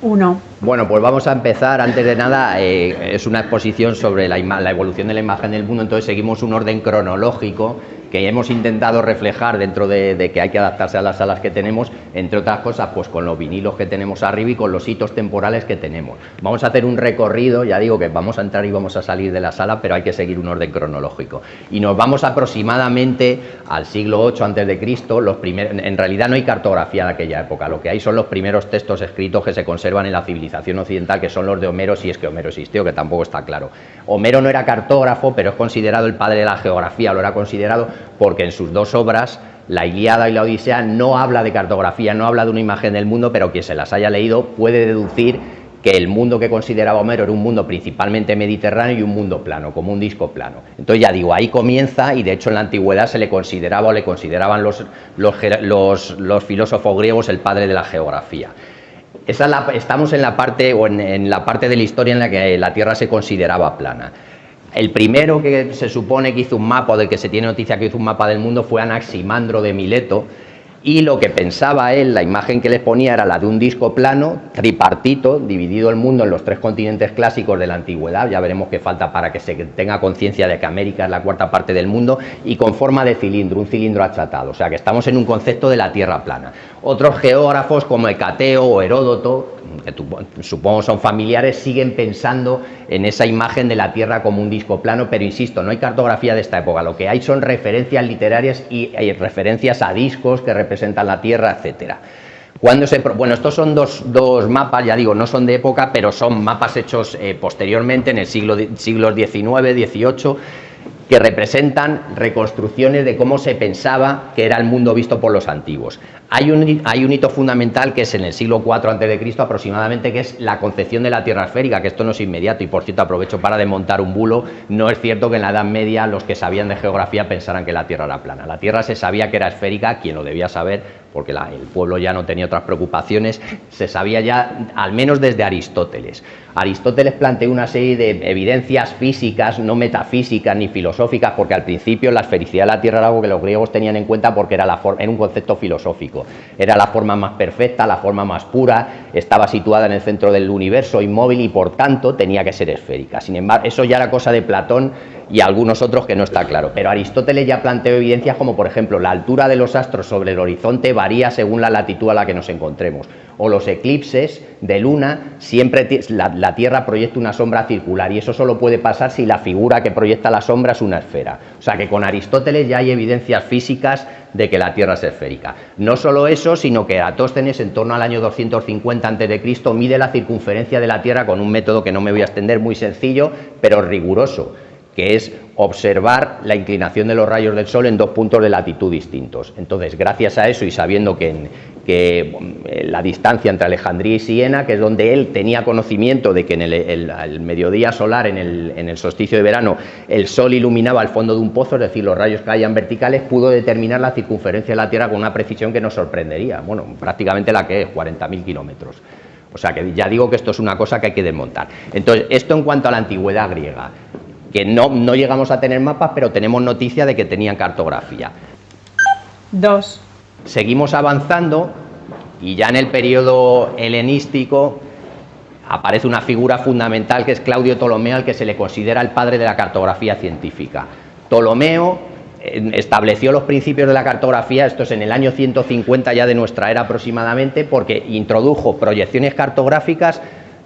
Uno. Bueno, pues vamos a empezar. Antes de nada, eh, es una exposición sobre la, la, evolución de la imagen del mundo, entonces seguimos un orden cronológico que hemos intentado reflejar dentro de, que hay que adaptarse a las salas que tenemos, entre otras cosas, pues con los vinilos que tenemos arriba y con los hitos temporales que tenemos. Vamos a hacer un recorrido, ya digo que vamos a entrar y vamos a salir de la sala, pero hay que seguir un orden cronológico. Y nos vamos aproximadamente al siglo VIII antes de Cristo, los primeros, en realidad no hay cartografía de aquella época, lo que hay son los primeros textos escritos que se conservan en la civilización occidental, que son los de Homero, si es que Homero existió, que tampoco está claro. Homero no era cartógrafo, pero es considerado el padre de la geografía, lo era considerado porque en sus dos obras, la Iliada y la Odisea, no habla de cartografía, no habla de una imagen del mundo, pero quien se las haya leído puede deducir que el mundo que consideraba Homero era un mundo principalmente mediterráneo y un mundo plano, como un disco plano. Entonces ya digo, ahí comienza y de hecho en la antigüedad se le consideraba o le consideraban los, filósofos griegos el padre de la geografía. Estamos en la parte o en la parte de la historia en la que la Tierra se consideraba plana. El primero que se supone que hizo un mapa, del que se tiene noticia que hizo un mapa del mundo, fue Anaximandro de Mileto, y lo que pensaba él, la imagen que les ponía era la de un disco plano, tripartito, dividido el mundo en los tres continentes clásicos de la antigüedad, ya veremos qué falta para que se tenga conciencia de que América es la cuarta parte del mundo, y con forma de cilindro, un cilindro achatado, o sea que estamos en un concepto de la Tierra plana. Otros geógrafos como Hecateo o Heródoto que supongo son familiares, siguen pensando en esa imagen de la Tierra como un disco plano, pero insisto, no hay cartografía de esta época, lo que hay son referencias literarias y hay referencias a discos que representan la Tierra, etcétera. Cuando se, bueno, estos son dos, dos, mapas, ya digo, no son de época, pero son mapas hechos eh, posteriormente en el siglo, siglos XIX, XVIII, que representan reconstrucciones de cómo se pensaba que era el mundo visto por los antiguos. Hay un, hito fundamental que es en el siglo IV a.C. aproximadamente, que es la concepción de la Tierra esférica, que esto no es inmediato y por cierto aprovecho para desmontar un bulo, no es cierto que en la Edad Media los que sabían de geografía pensaran que la Tierra era plana. La Tierra se sabía que era esférica, quien lo debía saber, porque el pueblo ya no tenía otras preocupaciones, se sabía ya al menos desde Aristóteles. Aristóteles planteó una serie de evidencias físicas, no metafísicas ni filosóficas, porque al principio la esfericidad de la Tierra era algo que los griegos tenían en cuenta porque era, la era un concepto filosófico. Era la forma más perfecta, la forma más pura, estaba situada en el centro del universo, inmóvil y por tanto tenía que ser esférica. Sin embargo, eso ya era cosa de Platón y algunos otros que no está claro. Pero Aristóteles ya planteó evidencias como, por ejemplo, la altura de los astros sobre el horizonte varía según la latitud a la que nos encontremos. O los eclipses de luna, siempre la, Tierra proyecta una sombra circular y eso solo puede pasar si la figura que proyecta la sombra es una esfera. O sea que con Aristóteles ya hay evidencias físicas de que la Tierra es esférica. No solo eso, sino que Atóstenes en torno al año 250 a.C. mide la circunferencia de la Tierra con un método que no me voy a extender, muy sencillo, pero riguroso que es observar la inclinación de los rayos del Sol en dos puntos de latitud distintos. Entonces, gracias a eso y sabiendo que, eh, la distancia entre Alejandría y Siena, que es donde él tenía conocimiento de que en el, mediodía solar, en el, en el, solsticio de verano, el Sol iluminaba el fondo de un pozo, es decir, los rayos caían verticales, pudo determinar la circunferencia de la Tierra con una precisión que nos sorprendería, bueno, prácticamente la que es, 40.000 kilómetros. O sea que ya digo que esto es una cosa que hay que desmontar. Entonces, esto en cuanto a la antigüedad griega que no, no llegamos a tener mapas, pero tenemos noticia de que tenían cartografía. Dos. Seguimos avanzando y ya en el periodo helenístico aparece una figura fundamental que es Claudio Ptolomeo, al que se le considera el padre de la cartografía científica. Ptolomeo eh, estableció los principios de la cartografía, esto es en el año 150 ya de nuestra era aproximadamente, porque introdujo proyecciones cartográficas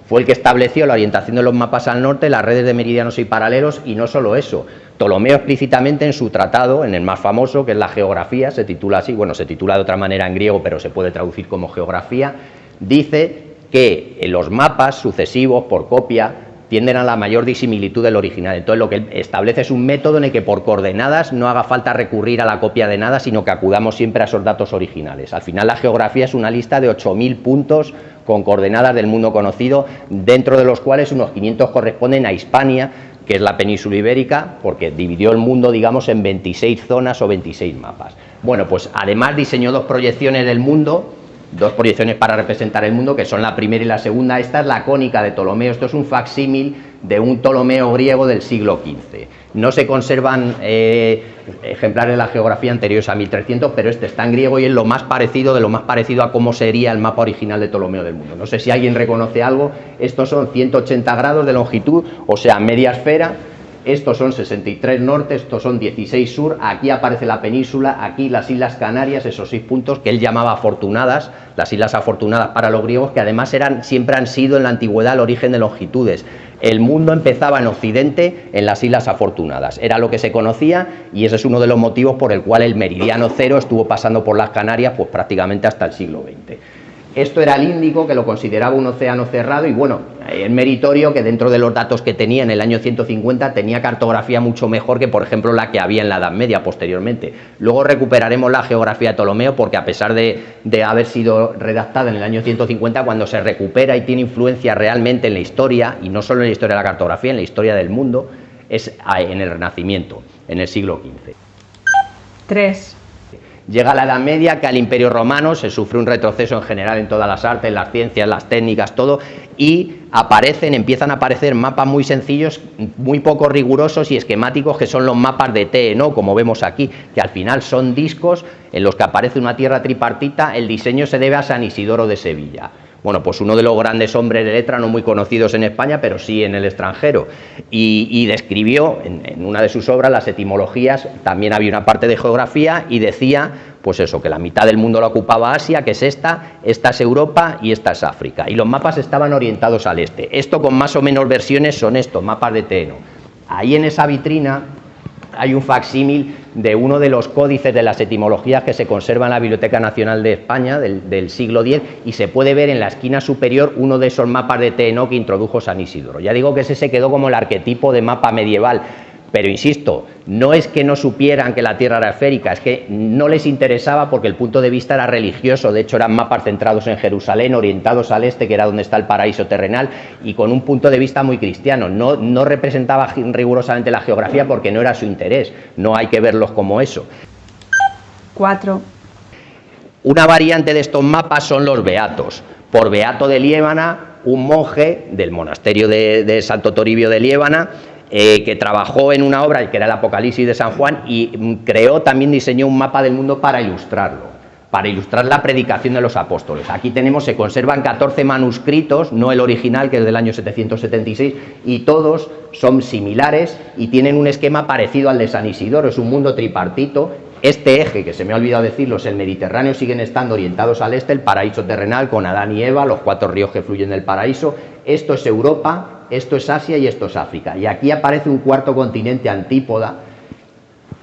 fue el que estableció la orientación de los mapas al norte, las redes de meridianos y paralelos, y no solo eso. Ptolomeo explícitamente en su tratado, en el más famoso, que es la geografía, se titula así, bueno, se titula de otra manera en griego, pero se puede traducir como geografía, dice que los mapas sucesivos por copia tienden a la mayor disimilitud del original. Entonces lo que establece es un método en el que por coordenadas no haga falta recurrir a la copia de nada, sino que acudamos siempre a esos datos originales. Al final la geografía es una lista de 8.000 puntos con coordenadas del mundo conocido, dentro de los cuales unos 500 corresponden a Hispania, que es la península ibérica, porque dividió el mundo, digamos, en 26 zonas o 26 mapas. Bueno, pues además diseñó dos proyecciones del mundo, dos proyecciones para representar el mundo, que son la primera y la segunda. Esta es la cónica de Ptolomeo, esto es un facsímil de un Ptolomeo griego del siglo XV. No se conservan eh, ejemplares de la geografía anteriores a 1300, pero este está en griego y es lo más parecido de lo más parecido a cómo sería el mapa original de Ptolomeo del mundo. No sé si alguien reconoce algo. Estos son 180 grados de longitud, o sea, media esfera. Estos son 63 norte, estos son 16 sur. Aquí aparece la península, aquí las Islas Canarias, esos seis puntos que él llamaba afortunadas, las Islas Afortunadas para los griegos, que además eran, siempre han sido en la antigüedad el origen de longitudes el mundo empezaba en Occidente en las Islas Afortunadas. Era lo que se conocía y ese es uno de los motivos por el cual el meridiano cero estuvo pasando por las Canarias pues prácticamente hasta el siglo XX. Esto era el Índico, que lo consideraba un océano cerrado y bueno, el meritorio que dentro de los datos que tenía en el año 150 tenía cartografía mucho mejor que por ejemplo la que había en la Edad Media posteriormente. Luego recuperaremos la geografía de Ptolomeo porque a pesar de, haber sido redactada en el año 150, cuando se recupera y tiene influencia realmente en la historia, y no solo en la historia de la cartografía, en la historia del mundo, es en el Renacimiento, en el siglo XV. 3. Llega la Edad Media, que al Imperio Romano se sufre un retroceso en general en todas las artes, las ciencias, las técnicas, todo, y aparecen, empiezan a aparecer mapas muy sencillos, muy poco rigurosos y esquemáticos, que son los mapas de T, ¿no? como vemos aquí, que al final son discos en los que aparece una tierra tripartita, el diseño se debe a San Isidoro de Sevilla bueno, pues uno de los grandes hombres de letra, no muy conocidos en España, pero sí en el extranjero, y, describió en, una de sus obras las etimologías, también había una parte de geografía, y decía, pues eso, que la mitad del mundo lo ocupaba Asia, que es esta, esta es Europa y esta es África, y los mapas estaban orientados al este. Esto con más o menos versiones son estos, mapas de Teno. Ahí en esa vitrina hay un facsímil de uno de los códices de las etimologías que se conserva en la Biblioteca Nacional de España del, siglo X y se puede ver en la esquina superior uno de esos mapas de TNO que introdujo San Isidoro. Ya digo que ese se quedó como el arquetipo de mapa medieval, pero insisto, no es que no supieran que la Tierra era esférica, es que no les interesaba porque el punto de vista era religioso, de hecho eran mapas centrados en Jerusalén, orientados al este, que era donde está el paraíso terrenal, y con un punto de vista muy cristiano. No, no representaba rigurosamente la geografía porque no era su interés, no hay que verlos como eso. 4. Una variante de estos mapas son los beatos. Por beato de Liébana, un monje del monasterio de, de Santo Toribio de Liébana, eh, que trabajó en una obra que era el Apocalipsis de San Juan y creó, también diseñó un mapa del mundo para ilustrarlo, para ilustrar la predicación de los apóstoles. Aquí tenemos, se conservan 14 manuscritos, no el original que es del año 776, y todos son similares y tienen un esquema parecido al de San Isidoro, es un mundo tripartito este eje, que se me ha olvidado decirlo, es el Mediterráneo, siguen estando orientados al este, el paraíso terrenal con Adán y Eva, los cuatro ríos que fluyen del paraíso. Esto es Europa, esto es Asia y esto es África. Y aquí aparece un cuarto continente antípoda,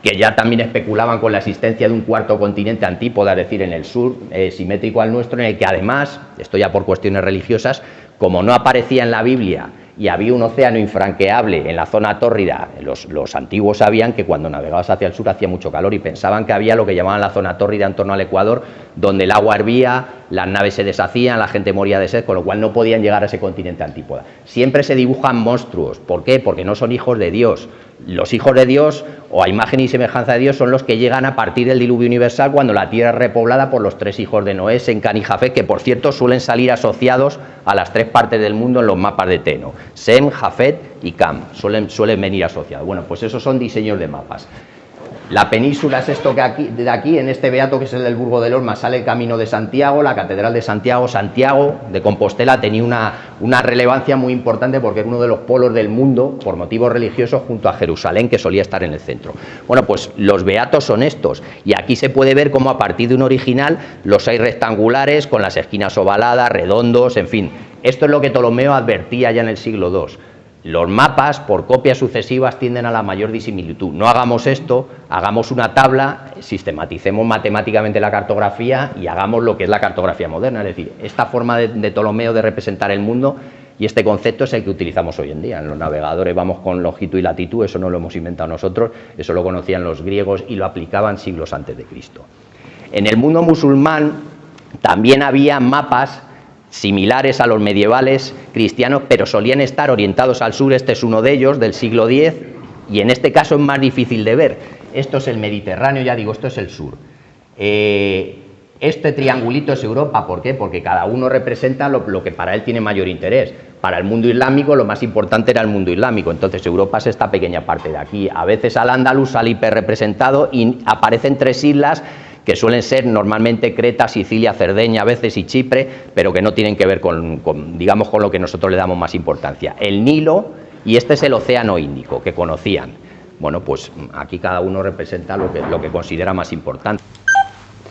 que ya también especulaban con la existencia de un cuarto continente antípoda, es decir, en el sur, eh, simétrico al nuestro, en el que además, esto ya por cuestiones religiosas, como no aparecía en la Biblia y había un océano infranqueable en la zona tórrida, los, antiguos sabían que cuando navegabas hacia el sur hacía mucho calor y pensaban que había lo que llamaban la zona tórrida en torno al Ecuador, donde el agua hervía, las naves se deshacían, la gente moría de sed, con lo cual no podían llegar a ese continente antípoda. Siempre se dibujan monstruos, ¿por qué? Porque no son hijos de Dios. Los hijos de Dios, o a imagen y semejanza de Dios, son los que llegan a partir del diluvio universal cuando la tierra es repoblada por los tres hijos de Noé, Sen, Can y Jafet, que por cierto suelen salir asociados a las tres partes del mundo en los mapas de Teno. Sem, Jafet y Cam, suelen, suelen venir asociados. Bueno, pues esos son diseños de mapas. La península es esto que aquí, de aquí, en este beato que es el del Burgo de Lorma, sale el camino de Santiago, la catedral de Santiago. Santiago de Compostela tenía una, una relevancia muy importante porque era uno de los polos del mundo por motivos religiosos junto a Jerusalén, que solía estar en el centro. Bueno, pues los beatos son estos, y aquí se puede ver cómo a partir de un original los hay rectangulares con las esquinas ovaladas, redondos, en fin. Esto es lo que Ptolomeo advertía ya en el siglo II los mapas, por copias sucesivas, tienden a la mayor disimilitud. No hagamos esto, hagamos una tabla, sistematicemos matemáticamente la cartografía y hagamos lo que es la cartografía moderna. Es decir, esta forma de, Ptolomeo de representar el mundo y este concepto es el que utilizamos hoy en día. En los navegadores vamos con longitud y latitud, eso no lo hemos inventado nosotros, eso lo conocían los griegos y lo aplicaban siglos antes de Cristo. En el mundo musulmán también había mapas similares a los medievales cristianos, pero solían estar orientados al sur, este es uno de ellos, del siglo X, y en este caso es más difícil de ver. Esto es el Mediterráneo, ya digo, esto es el sur. Eh, Este triangulito es Europa, ¿por qué? Porque cada uno representa lo, que para él tiene mayor interés. Para el mundo islámico lo más importante era el mundo islámico, entonces Europa es esta pequeña parte de aquí. A veces al andaluz sale hiperrepresentado y aparecen tres islas que suelen ser normalmente Creta, Sicilia, Cerdeña a veces y Chipre, pero que no tienen que ver con, digamos, con lo que nosotros le damos más importancia. El Nilo y este es el Océano Índico, que conocían. Bueno, pues aquí cada uno representa lo que, lo que considera más importante.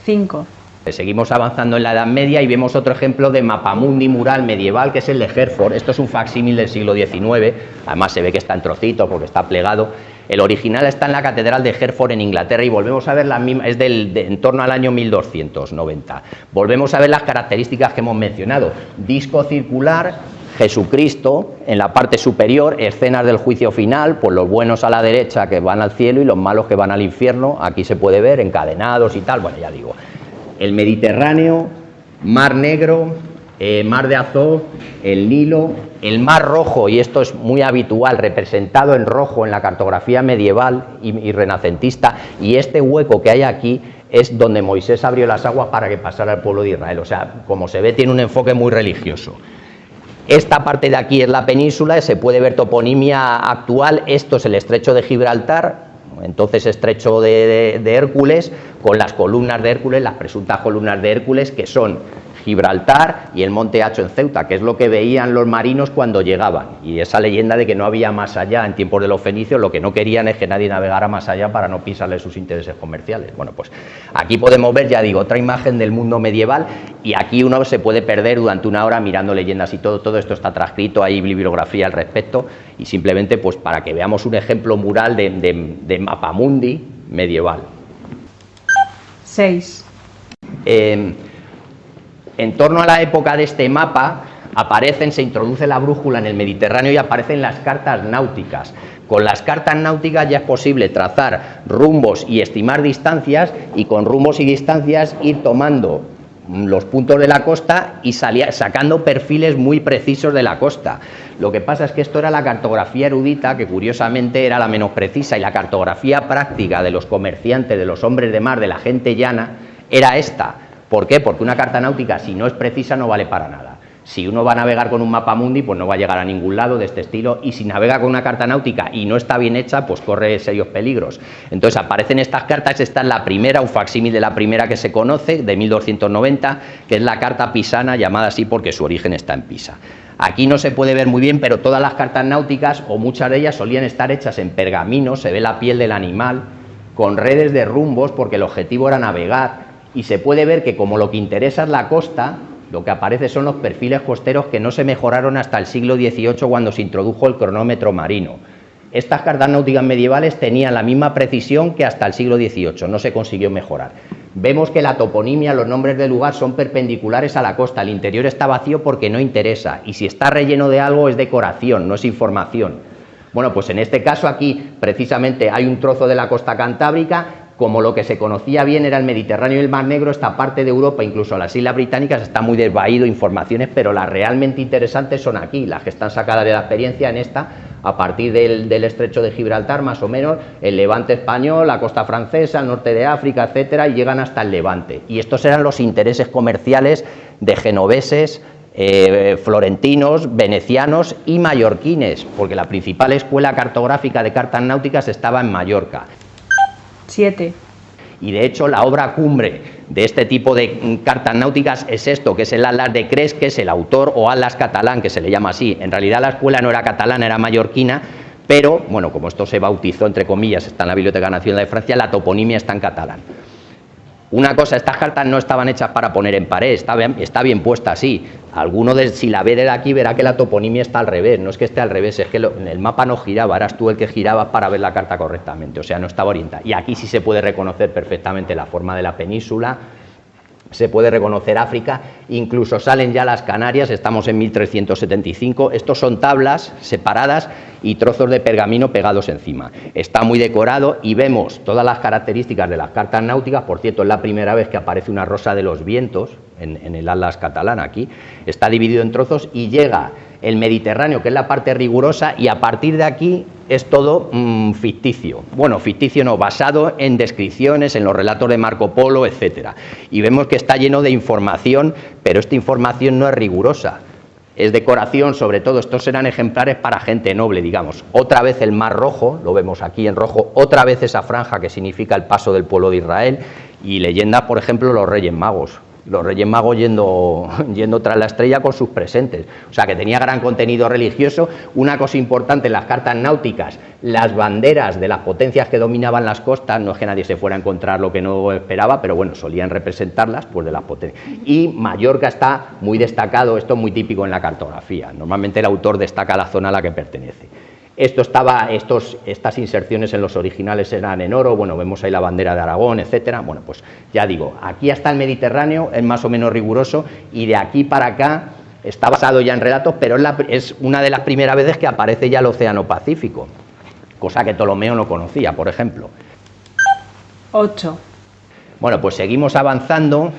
5. Seguimos avanzando en la Edad Media y vemos otro ejemplo de mapamundi mural medieval que es el de Herford. Esto es un facsímil del siglo XIX, además se ve que está en trocitos porque está plegado. El original está en la Catedral de Herford en Inglaterra y volvemos a ver la misma, es del, en torno al año 1290. Volvemos a ver las características que hemos mencionado. Disco circular, Jesucristo en la parte superior, escenas del juicio final, pues los buenos a la derecha que van al cielo y los malos que van al infierno, aquí se puede ver encadenados y tal, bueno, ya digo, el Mediterráneo, Mar Negro, eh, Mar de Azov, el Nilo, el Mar Rojo, y esto es muy habitual, representado en rojo en la cartografía medieval y, renacentista, y este hueco que hay aquí es donde Moisés abrió las aguas para que pasara el pueblo de Israel. O sea, como se ve, tiene un enfoque muy religioso. Esta parte de aquí es la península, se puede ver toponimia actual, esto es el estrecho de Gibraltar, entonces estrecho de, Hércules, con las columnas de Hércules, las presuntas columnas de Hércules, que son Gibraltar y el Monte Hacho en Ceuta, que es lo que veían los marinos cuando llegaban. Y esa leyenda de que no había más allá en tiempos de los fenicios, lo que no querían es que nadie navegara más allá para no pisarle sus intereses comerciales. Bueno, pues aquí podemos ver, ya digo, otra imagen del mundo medieval y aquí uno se puede perder durante una hora mirando leyendas y todo, todo esto está transcrito, hay bibliografía al respecto y simplemente pues para que veamos un ejemplo mural de, de, mapamundi medieval. 6. En torno a la época de este mapa aparecen, se introduce la brújula en el Mediterráneo y aparecen las cartas náuticas. Con las cartas náuticas ya es posible trazar rumbos y estimar distancias y con rumbos y distancias ir tomando los puntos de la costa y sacando perfiles muy precisos de la costa. Lo que pasa es que esto era la cartografía erudita, que curiosamente era la menos precisa, y la cartografía práctica de los comerciantes, de los hombres de mar, de la gente llana, era esta ¿Por qué? Porque una carta náutica, si no es precisa, no vale para nada. Si uno va a navegar con un mapa mundi, pues no va a llegar a ningún lado de este estilo, y si navega con una carta náutica y no está bien hecha, pues corre serios peligros. Entonces aparecen estas cartas, esta es la primera, un facsímil de la primera que se conoce, de 1290, que es la carta pisana, llamada así porque su origen está en Pisa. Aquí no se puede ver muy bien, pero todas las cartas náuticas, o muchas de ellas, solían estar hechas en pergamino, se ve la piel del animal, con redes de rumbos, porque el objetivo era navegar, y se puede ver que como lo que interesa es la costa, lo que aparece son los perfiles costeros que no se mejoraron hasta el siglo XVIII cuando se introdujo el cronómetro marino. Estas cartas náuticas medievales tenían la misma precisión que hasta el siglo XVIII, no se consiguió mejorar. Vemos que la toponimia, los nombres del lugar son perpendiculares a la costa, el interior está vacío porque no interesa y si está relleno de algo es decoración, no es información. Bueno, pues en este caso aquí precisamente hay un trozo de la costa cantábrica como lo que se conocía bien era el Mediterráneo y el Mar Negro, esta parte de Europa, incluso las Islas Británicas, está muy desvaído informaciones, pero las realmente interesantes son aquí, las que están sacadas de la experiencia en esta, a partir del, estrecho de Gibraltar, más o menos, el levante español, la costa francesa, el norte de África, etcétera, y llegan hasta el levante. Y estos eran los intereses comerciales de genoveses, eh, florentinos, venecianos y mallorquines, porque la principal escuela cartográfica de cartas náuticas estaba en Mallorca. 7. Y de hecho la obra cumbre de este tipo de cartas náuticas es esto, que es el Atlas de Cres, que es el autor, o Atlas catalán, que se le llama así. En realidad la escuela no era catalana, era mallorquina, pero, bueno, como esto se bautizó, entre comillas, está en la Biblioteca Nacional de Francia, la toponimia está en catalán. Una cosa, estas cartas no estaban hechas para poner en pared, está bien, puesta así. Alguno, de, si la ve de aquí, verá que la toponimia está al revés. No es que esté al revés, es que el mapa no giraba, eras tú el que giraba para ver la carta correctamente, o sea, no estaba orientada. Y aquí sí se puede reconocer perfectamente la forma de la península, se puede reconocer África, incluso salen ya las Canarias, estamos en 1375, estos son tablas separadas y trozos de pergamino pegados encima. Está muy decorado y vemos todas las características de las cartas náuticas, por cierto es la primera vez que aparece una rosa de los vientos en, el Atlas catalán aquí, está dividido en trozos y llega el Mediterráneo, que es la parte rigurosa, y a partir de aquí es todo mm, ficticio. Bueno, ficticio no, basado en descripciones, en los relatos de Marco Polo, etcétera. Y vemos que está lleno de información, pero esta información no es rigurosa. Es decoración, sobre todo, estos eran ejemplares para gente noble, digamos. Otra vez el mar rojo, lo vemos aquí en rojo, otra vez esa franja que significa el paso del pueblo de Israel, y leyendas, por ejemplo, los Reyes Magos los Reyes Magos yendo, yendo tras la estrella con sus presentes. O sea, que tenía gran contenido religioso. Una cosa importante las cartas náuticas, las banderas de las potencias que dominaban las costas, no es que nadie se fuera a encontrar lo que no esperaba, pero bueno, solían representarlas pues de las potencias. Y Mallorca está muy destacado, esto es muy típico en la cartografía. Normalmente el autor destaca la zona a la que pertenece. Esto estaba, estos, estas inserciones en los originales eran en oro, bueno, vemos ahí la bandera de Aragón, etcétera. Bueno, pues ya digo, aquí hasta el Mediterráneo es más o menos riguroso y de aquí para acá está basado ya en relatos, pero es, es una de las primeras veces que aparece ya el Océano Pacífico, cosa que Ptolomeo no conocía, por ejemplo. 8. Bueno, pues seguimos avanzando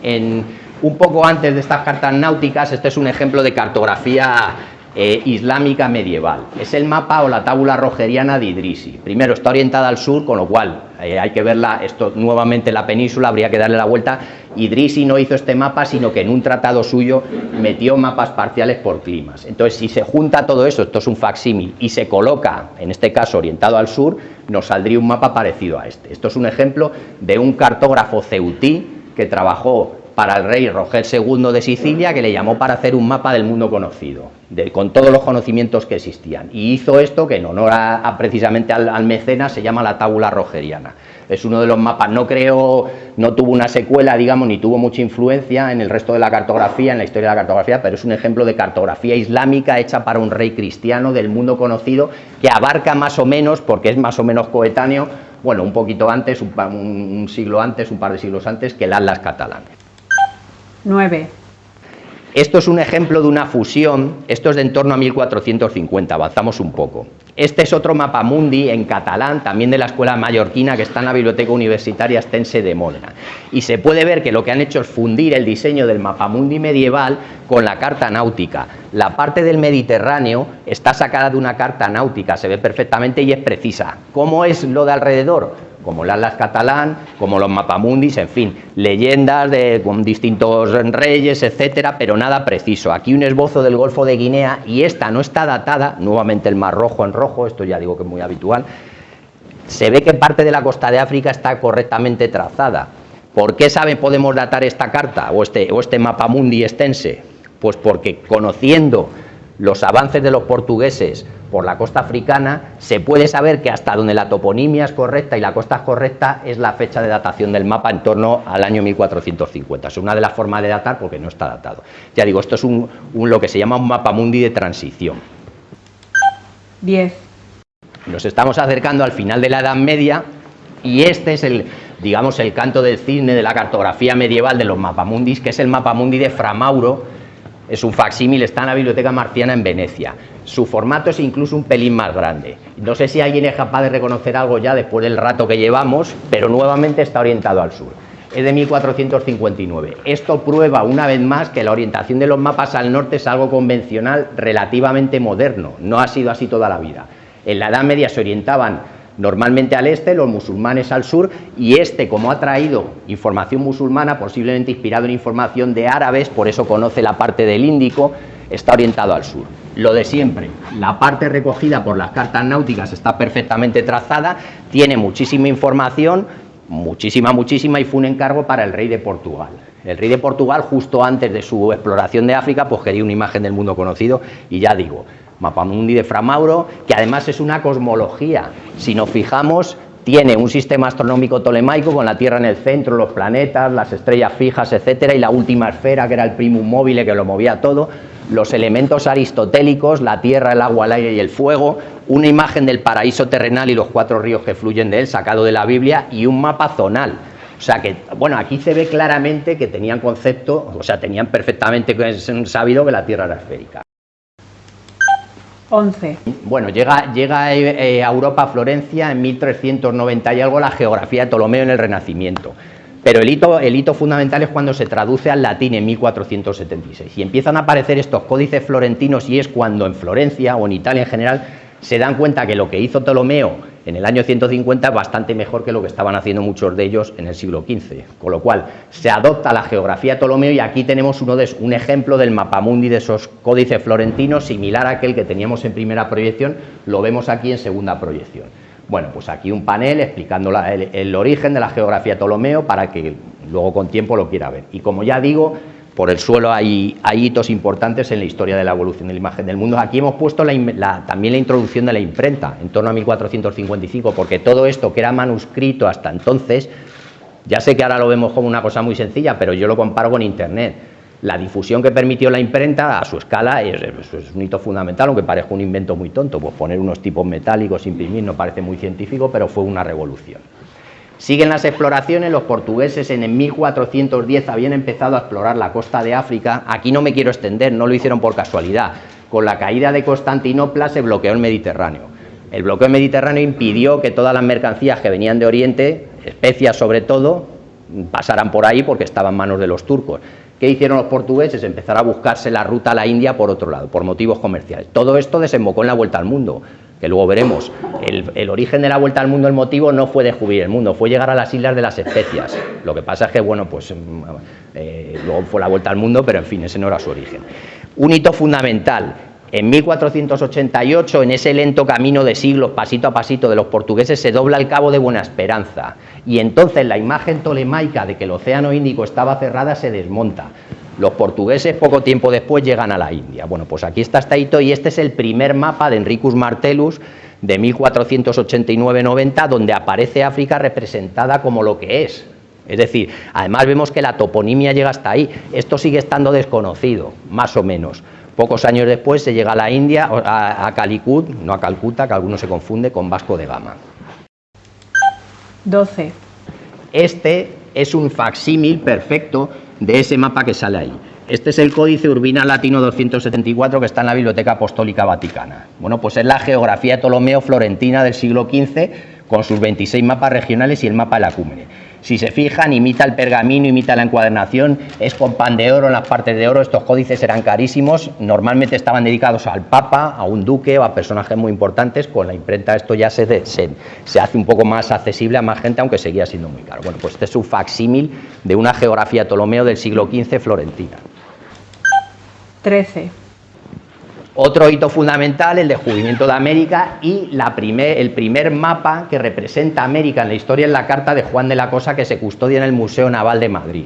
en un poco antes de estas cartas náuticas, este es un ejemplo de cartografía eh, islámica medieval. Es el mapa o la tábula rogeriana de Idrisi. Primero está orientada al sur, con lo cual eh, hay que verla, esto nuevamente la península, habría que darle la vuelta. Idrisi no hizo este mapa, sino que en un tratado suyo metió mapas parciales por climas. Entonces, si se junta todo eso, esto es un facsímil, y se coloca, en este caso orientado al sur, nos saldría un mapa parecido a este. Esto es un ejemplo de un cartógrafo ceutí que trabajó para el rey Roger II de Sicilia, que le llamó para hacer un mapa del mundo conocido, con todos los conocimientos que existían. Y hizo esto, que en honor a, precisamente al, mecenas, se llama la tábula rogeriana. Es uno de los mapas, no creo, no tuvo una secuela, digamos, ni tuvo mucha influencia en el resto de la cartografía, en la historia de la cartografía, pero es un ejemplo de cartografía islámica hecha para un rey cristiano del mundo conocido, que abarca más o menos, porque es más o menos coetáneo, bueno, un poquito antes, un, siglo antes, un par de siglos antes, que el Atlas catalán. 9. Esto es un ejemplo de una fusión, esto es de en torno a 1450, avanzamos un poco. Este es otro mapa mundi en catalán, también de la escuela mallorquina, que está en la Biblioteca Universitaria Estense de Módena. Y se puede ver que lo que han hecho es fundir el diseño del mapa mundi medieval con la carta náutica. La parte del Mediterráneo está sacada de una carta náutica, se ve perfectamente y es precisa. ¿Cómo es lo de alrededor? Como el Atlas catalán, como los mapamundis, en fin, leyendas de, con distintos reyes, etcétera, pero nada preciso. Aquí un esbozo del Golfo de Guinea y esta no está datada, nuevamente el mar rojo en rojo, esto ya digo que es muy habitual. Se ve que parte de la costa de África está correctamente trazada. ¿Por qué sabe podemos datar esta carta o este, o este mapamundi extense? Pues porque conociendo los avances de los portugueses por la costa africana, se puede saber que hasta donde la toponimia es correcta y la costa es correcta es la fecha de datación del mapa en torno al año 1450. Es una de las formas de datar porque no está datado. Ya digo, esto es un, lo que se llama un mapa mundi de transición. 10. Nos estamos acercando al final de la Edad Media y este es el, digamos, el canto del cisne de la cartografía medieval de los mapamundis, que es el mapamundi de Framauro, es un facsímil, está en la Biblioteca Marciana en Venecia. Su formato es incluso un pelín más grande. No sé si alguien es capaz de reconocer algo ya después del rato que llevamos, pero nuevamente está orientado al sur. Es de 1459. Esto prueba una vez más que la orientación de los mapas al norte es algo convencional relativamente moderno. No ha sido así toda la vida. En la Edad Media se orientaban normalmente al este, los musulmanes al sur, y este, como ha traído información musulmana, posiblemente inspirado en información de árabes, por eso conoce la parte del Índico, está orientado al sur. Lo de siempre, la parte recogida por las cartas náuticas está perfectamente trazada, tiene muchísima información, muchísima, muchísima, y fue un encargo para el rey de Portugal. El rey de Portugal, justo antes de su exploración de África, pues quería una imagen del mundo conocido, y ya digo, Mapamundi de Framauro, que además es una cosmología. Si nos fijamos, tiene un sistema astronómico tolemaico con la Tierra en el centro, los planetas, las estrellas fijas, etcétera, y la última esfera, que era el primum móvil, que lo movía todo, los elementos aristotélicos, la tierra, el agua, el aire y el fuego, una imagen del paraíso terrenal y los cuatro ríos que fluyen de él, sacado de la Biblia, y un mapa zonal. O sea que, bueno, aquí se ve claramente que tenían concepto, o sea, tenían perfectamente sabido que la Tierra era esférica. 11. Bueno, llega, llega eh, a Europa, a Florencia, en 1390 y algo, la geografía de Ptolomeo en el Renacimiento. Pero el hito, el fundamental es cuando se traduce al latín en 1476 y empiezan a aparecer estos códices florentinos y es cuando en Florencia o en Italia en general se dan cuenta que lo que hizo Ptolomeo en el año 150 es bastante mejor que lo que estaban haciendo muchos de ellos en el siglo XV. Con lo cual, se adopta la geografía de Ptolomeo y aquí tenemos uno de, un ejemplo del mapamundi de esos códices florentinos, similar a aquel que teníamos en primera proyección, lo vemos aquí en segunda proyección. Bueno, pues aquí un panel explicando el, origen de la geografía de Ptolomeo para que luego con tiempo lo quiera ver. Y como ya digo, por el suelo hay, hitos importantes en la historia de la evolución de la imagen del mundo. Aquí hemos puesto también la introducción de la imprenta, en torno a 1455, porque todo esto que era manuscrito hasta entonces, ya sé que ahora lo vemos como una cosa muy sencilla, pero yo lo comparo con Internet. La difusión que permitió la imprenta a su escala es, un hito fundamental, aunque parezca un invento muy tonto, pues poner unos tipos metálicos, imprimir, no parece muy científico, pero fue una revolución. Siguen las exploraciones, los portugueses en 1410 habían empezado a explorar la costa de África, aquí no me quiero extender, no lo hicieron por casualidad, con la caída de Constantinopla se bloqueó el Mediterráneo. El bloqueo mediterráneo impidió que todas las mercancías que venían de Oriente, especias sobre todo, pasaran por ahí porque estaban en manos de los turcos. ¿Qué hicieron los portugueses? Empezar a buscarse la ruta a la India por otro lado, por motivos comerciales. Todo esto desembocó en la vuelta al mundo que luego veremos, el, origen de la vuelta al mundo, el motivo no fue descubrir el mundo, fue llegar a las islas de las especias. Lo que pasa es que, bueno, pues mm, eh, luego fue la vuelta al mundo, pero en fin, ese no era su origen. Un hito fundamental, en 1488, en ese lento camino de siglos, pasito a pasito de los portugueses, se dobla el cabo de Buena Esperanza. Y entonces la imagen tolemaica de que el Océano Índico estaba cerrada se desmonta. Los portugueses poco tiempo después llegan a la India. Bueno, pues aquí está hito y este es el primer mapa de Enricus Martellus de 1489-90 donde aparece África representada como lo que es. Es decir, además vemos que la toponimia llega hasta ahí. Esto sigue estando desconocido, más o menos. Pocos años después se llega a la India, a, a Calicut, no a Calcuta, que alguno se confunde con Vasco de Gama. 12. Este es un facsímil perfecto de ese mapa que sale ahí. Este es el Códice Urbina Latino 274 que está en la Biblioteca Apostólica Vaticana. Bueno, pues es la geografía de Ptolomeo florentina del siglo XV con sus 26 mapas regionales y el mapa de la cúmene. Si se fijan, imita el pergamino, imita la encuadernación, es con pan de oro en las partes de oro, estos códices eran carísimos, normalmente estaban dedicados al papa, a un duque o a personajes muy importantes, con la imprenta esto ya se, se, hace un poco más accesible a más gente, aunque seguía siendo muy caro. Bueno, pues este es un facsímil de una geografía Ptolomeo del siglo XV florentina. 13. Otro hito fundamental, el descubrimiento de América y la el primer mapa que representa América en la historia es la carta de Juan de la Cosa que se custodia en el Museo Naval de Madrid.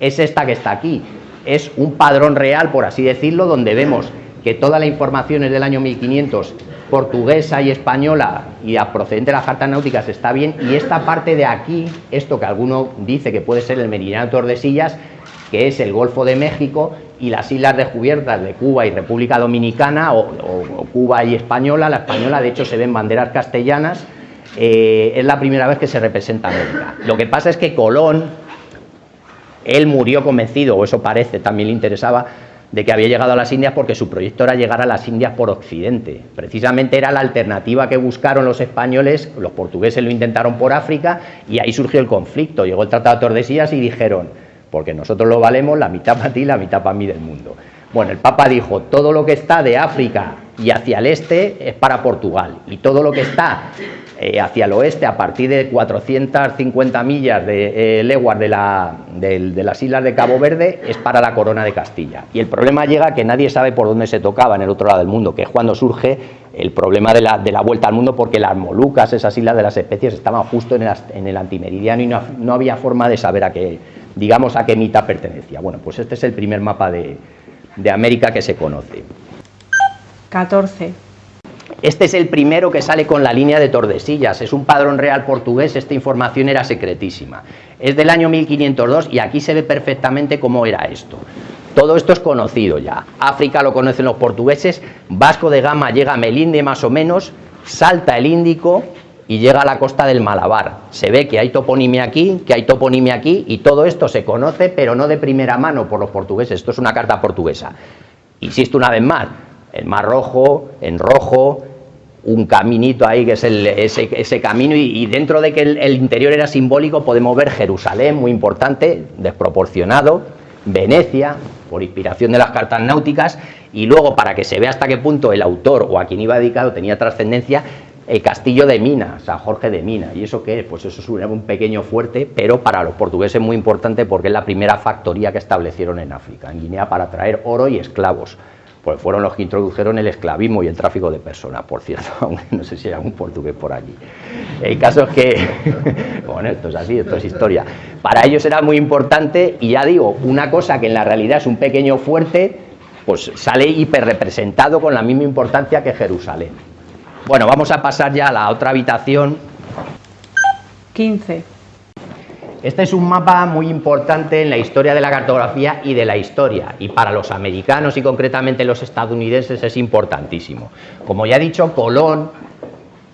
Es esta que está aquí. Es un padrón real, por así decirlo, donde vemos que toda la información es del año 1500, portuguesa y española y procedente de las cartas náuticas está bien, y esta parte de aquí, esto que alguno dice que puede ser el meridiano de Tordesillas, que es el Golfo de México y las islas descubiertas de Cuba y República Dominicana, o, Cuba y Española, la española de hecho se ven banderas castellanas, eh, es la primera vez que se representa América. Lo que pasa es que Colón, él murió convencido, o eso parece, también le interesaba, de que había llegado a las Indias porque su proyecto era llegar a las Indias por Occidente. Precisamente era la alternativa que buscaron los españoles, los portugueses lo intentaron por África y ahí surgió el conflicto. Llegó el Tratado de Tordesillas y dijeron, porque nosotros lo valemos la mitad para ti, la mitad para mí del mundo. Bueno, el Papa dijo, todo lo que está de África y hacia el este es para Portugal, y todo lo que está eh, hacia el oeste, a partir de 450 millas de eh, leguas de, la, de, las islas de Cabo Verde, es para la corona de Castilla. Y el problema llega que nadie sabe por dónde se tocaba en el otro lado del mundo, que es cuando surge el problema de la, vuelta al mundo, porque las Molucas, esas islas de las especies, estaban justo en el, antimeridiano y no había forma de saber a qué digamos a qué mitad pertenecía. Bueno, pues este es el primer mapa de, de América que se conoce. 14. Este es el primero que sale con la línea de Tordesillas, es un padrón real portugués, esta información era secretísima. Es del año 1502 y aquí se ve perfectamente cómo era esto. Todo esto es conocido ya. África lo conocen los portugueses, Vasco de Gama llega a Melinde más o menos, salta el Índico, y llega a la costa del Malabar. Se ve que hay toponimia aquí, que hay toponimia aquí, y todo esto se conoce, pero no de primera mano por los portugueses. Esto es una carta portuguesa. Insisto una vez más, el Mar Rojo, en rojo, un caminito ahí que es ese, camino y, dentro de que el, el, interior era simbólico podemos ver Jerusalén, muy importante, desproporcionado, Venecia, por inspiración de las cartas náuticas, y luego para que se vea hasta qué punto el autor o a quien iba dedicado tenía trascendencia, el castillo de Mina, San Jorge de Mina. ¿Y eso qué es? Pues eso es un pequeño fuerte, pero para los portugueses muy importante porque es la primera factoría que establecieron en África, en Guinea, para traer oro y esclavos. Pues fueron los que introdujeron el esclavismo y el tráfico de personas, por cierto, aunque no sé si hay algún portugués por allí. El caso es que, bueno, esto es así, esto es historia. Para ellos era muy importante y ya digo, una cosa que en la realidad es un pequeño fuerte, pues sale hiperrepresentado con la misma importancia que Jerusalén. Bueno, vamos a pasar ya a la otra habitación. 15. Este es un mapa muy importante en la historia de la cartografía y de la historia, y para los americanos y concretamente los estadounidenses es importantísimo. Como ya he dicho, Colón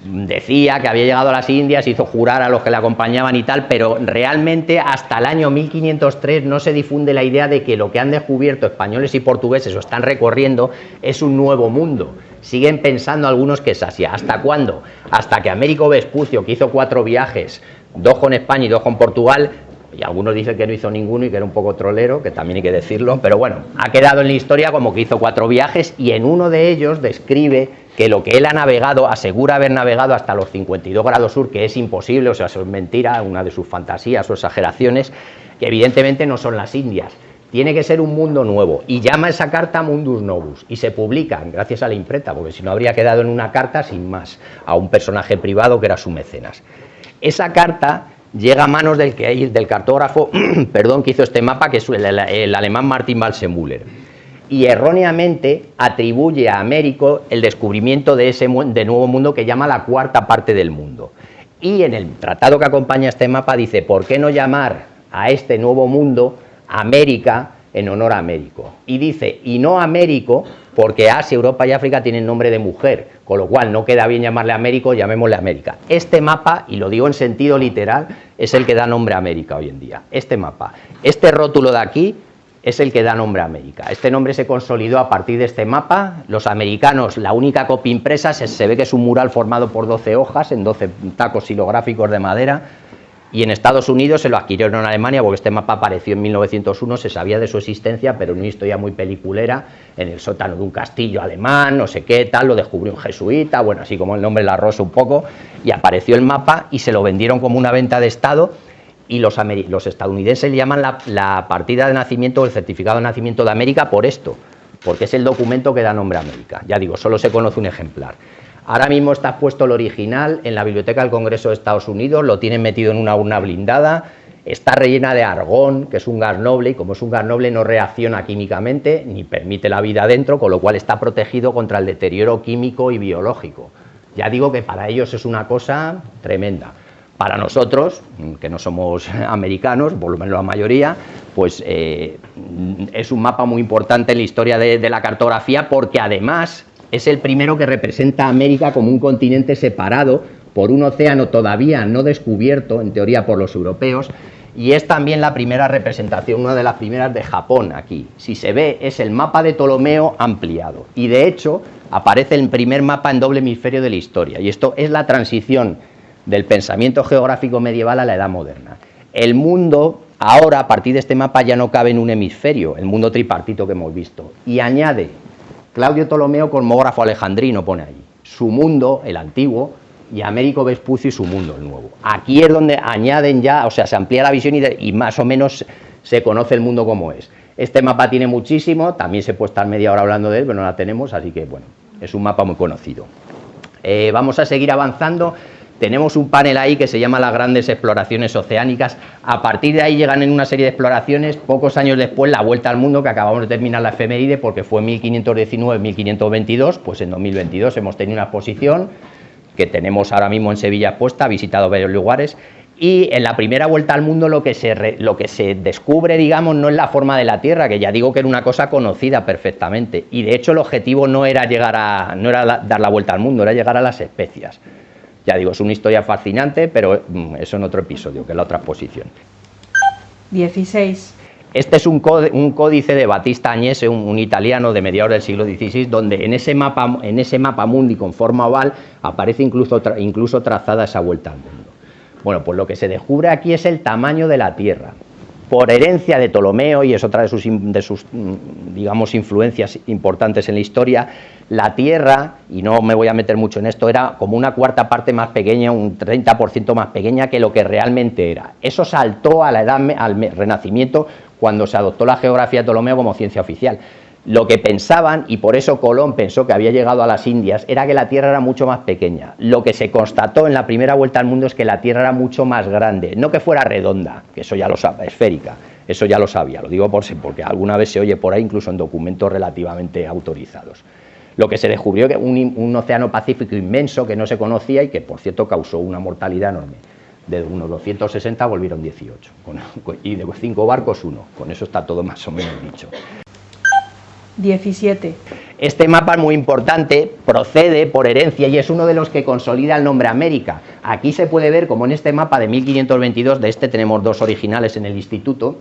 decía que había llegado a las Indias, hizo jurar a los que le acompañaban y tal, pero realmente hasta el año 1503 no se difunde la idea de que lo que han descubierto españoles y portugueses o están recorriendo es un nuevo mundo. Siguen pensando algunos que es Asia. ¿Hasta cuándo? Hasta que Américo Vespucio, que hizo cuatro viajes, dos con España y dos con Portugal, y algunos dicen que no hizo ninguno y que era un poco trolero, que también hay que decirlo, pero bueno, ha quedado en la historia como que hizo cuatro viajes y en uno de ellos describe que lo que él ha navegado, asegura haber navegado hasta los 52 grados sur, que es imposible, o sea, eso es mentira, una de sus fantasías o exageraciones, que evidentemente no son las Indias. Tiene que ser un mundo nuevo y llama esa carta Mundus Novus y se publica gracias a la imprenta, porque si no habría quedado en una carta sin más a un personaje privado que era su mecenas. Esa carta llega a manos del, del cartógrafo perdón, que hizo este mapa, que es el, el alemán Martin Balsemüller y erróneamente atribuye a Américo el descubrimiento de ese de nuevo mundo que llama la cuarta parte del mundo. Y en el tratado que acompaña este mapa dice, ¿por qué no llamar a este nuevo mundo América en honor a Américo? Y dice, y no Américo, porque Asia, Europa y África tienen nombre de mujer, con lo cual no queda bien llamarle Américo, llamémosle América. Este mapa, y lo digo en sentido literal, es el que da nombre a América hoy en día. Este mapa. Este rótulo de aquí es el que da nombre a América. Este nombre se consolidó a partir de este mapa. Los americanos, la única copia impresa, se, ve que es un mural formado por 12 hojas en 12 tacos silográficos de madera. Y en Estados Unidos se lo adquirieron en Alemania porque este mapa apareció en 1901, se sabía de su existencia, pero en una historia muy peliculera, en el sótano de un castillo alemán, no sé qué, tal, lo descubrió un jesuita, bueno, así como el nombre la rosa un poco, y apareció el mapa y se lo vendieron como una venta de Estado y los, estadounidenses le llaman la, partida de nacimiento o el certificado de nacimiento de América por esto, porque es el documento que da nombre a América. Ya digo, solo se conoce un ejemplar. Ahora mismo está puesto el original en la Biblioteca del Congreso de Estados Unidos, lo tienen metido en una urna blindada, está rellena de argón, que es un gas noble, y como es un gas noble no reacciona químicamente ni permite la vida dentro, con lo cual está protegido contra el deterioro químico y biológico. Ya digo que para ellos es una cosa tremenda. Para nosotros, que no somos americanos, por lo menos la mayoría, pues eh, es un mapa muy importante en la historia de, la cartografía porque además es el primero que representa a América como un continente separado por un océano todavía no descubierto, en teoría por los europeos, y es también la primera representación, una de las primeras de Japón aquí. Si se ve, es el mapa de Ptolomeo ampliado, y de hecho aparece el primer mapa en doble hemisferio de la historia, y esto es la transición del pensamiento geográfico medieval a la edad moderna. El mundo, ahora, a partir de este mapa, ya no cabe en un hemisferio, el mundo tripartito que hemos visto. Y añade, Claudio Ptolomeo, cosmógrafo alejandrino, pone ahí, su mundo, el antiguo, y Américo Vespucio su mundo, el nuevo. Aquí es donde añaden ya, o sea, se amplía la visión y, más o menos se conoce el mundo como es. Este mapa tiene muchísimo, también se puede estar media hora hablando de él, pero no la tenemos, así que bueno, es un mapa muy conocido. Eh, vamos a seguir avanzando. Tenemos un panel ahí que se llama las grandes exploraciones oceánicas. A partir de ahí llegan en una serie de exploraciones, pocos años después la vuelta al mundo, que acabamos de terminar la efeméride porque fue 1519-1522, pues en 2022 hemos tenido una exposición que tenemos ahora mismo en Sevilla puesta, ha visitado varios lugares, y en la primera vuelta al mundo lo que, se lo que se descubre, digamos, no es la forma de la Tierra, que ya digo que era una cosa conocida perfectamente, y de hecho el objetivo no era, llegar a, no era dar la vuelta al mundo, era llegar a las especias. Ya digo, es una historia fascinante, pero mm, eso en otro episodio, que es la otra exposición. 16. Este es un, códice de Batista Agnese, un, italiano de mediados del siglo XVI, donde en ese mapa, en ese mapa mundi con forma oval aparece incluso, incluso trazada esa vuelta al mundo. Bueno, pues lo que se descubre aquí es el tamaño de la Tierra. Por herencia de Ptolomeo, y es otra de sus, de sus, mm, digamos, influencias importantes en la historia, la Tierra, y no me voy a meter mucho en esto, era como una cuarta parte más pequeña, un 30% más pequeña que lo que realmente era. Eso saltó a la edad, al Renacimiento cuando se adoptó la geografía de Ptolomeo como ciencia oficial. Lo que pensaban, y por eso Colón pensó que había llegado a las Indias, era que la Tierra era mucho más pequeña. Lo que se constató en la primera vuelta al mundo es que la Tierra era mucho más grande, no que fuera redonda, que eso ya lo sabe, esférica, eso ya lo sabía, lo digo por, porque alguna vez se oye por ahí, incluso en documentos relativamente autorizados. Lo que se descubrió que un, un océano Pacífico inmenso que no se conocía y que por cierto causó una mortalidad enorme de unos 260 volvieron 18, y de cinco barcos uno, con eso está todo más o menos dicho. 17. Este mapa muy importante, procede por herencia y es uno de los que consolida el nombre América. Aquí se puede ver como en este mapa de 1522, de este tenemos dos originales en el instituto,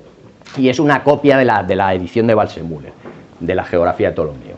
y es una copia de la, de la edición de Balsemüller, de la geografía de Ptolomeo.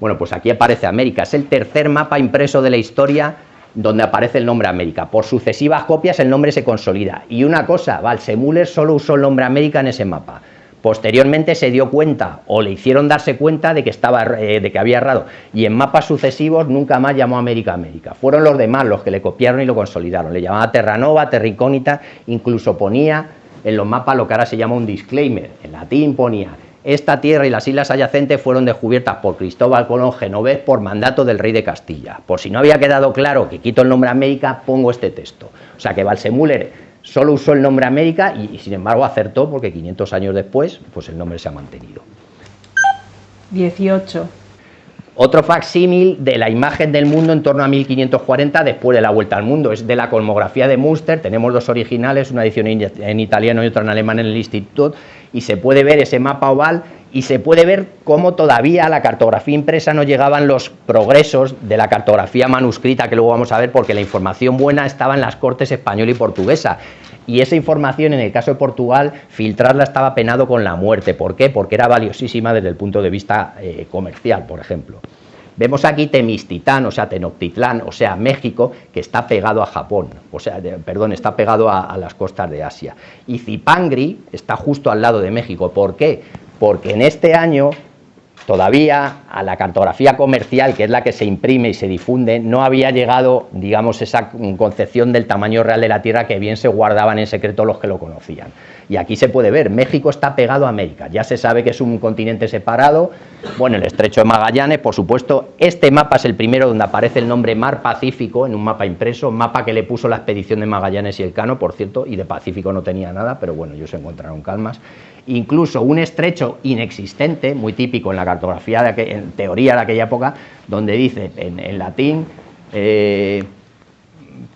Bueno, pues aquí aparece América, es el tercer mapa impreso de la historia donde aparece el nombre América. Por sucesivas copias el nombre se consolida. Y una cosa, Balsemüller solo usó el nombre América en ese mapa Posteriormente se dio cuenta o le hicieron darse cuenta de que, estaba, eh, de que había errado y en mapas sucesivos nunca más llamó América América. Fueron los demás los que le copiaron y lo consolidaron. Le llamaba Terranova, Terricónita, incluso ponía en los mapas lo que ahora se llama un disclaimer. En latín ponía esta tierra y las islas adyacentes fueron descubiertas por Cristóbal Colón Genovés por mandato del rey de Castilla. Por si no había quedado claro que quito el nombre América, pongo este texto. O sea que Balsemüller Solo usó el nombre América y, sin embargo acertó porque 500 años después pues el nombre se ha mantenido. 18. Otro facsímil de la imagen del mundo en torno a 1540 después de la vuelta al mundo. Es de la cosmografía de Munster, tenemos dos originales, una edición en italiano y otra en alemán en el instituto, y se puede ver ese mapa oval y se puede ver cómo todavía a la cartografía impresa no llegaban los progresos de la cartografía manuscrita que luego vamos a ver porque la información buena estaba en las cortes española y portuguesa y esa información en el caso de Portugal filtrarla estaba penado con la muerte, ¿por qué? Porque era valiosísima desde el punto de vista eh, comercial, por ejemplo. Vemos aquí Temistitán, o sea, Tenochtitlán, o sea, México, que está pegado a Japón, o sea, perdón, está pegado a, a, las costas de Asia. Y Zipangri está justo al lado de México. ¿Por qué? Porque en este año todavía a la cartografía comercial, que es la que se imprime y se difunde, no había llegado, digamos, esa concepción del tamaño real de la Tierra que bien se guardaban en secreto los que lo conocían. Y aquí se puede ver, México está pegado a América, ya se sabe que es un continente separado, bueno, el estrecho de Magallanes, por supuesto, este mapa es el primero donde aparece el nombre Mar Pacífico en un mapa impreso, mapa que le puso la expedición de Magallanes y el Cano, por cierto, y de Pacífico no tenía nada, pero bueno, ellos se encontraron calmas, incluso un estrecho inexistente, muy típico en la cartografía, de en teoría de aquella época, donde dice en, latín, eh,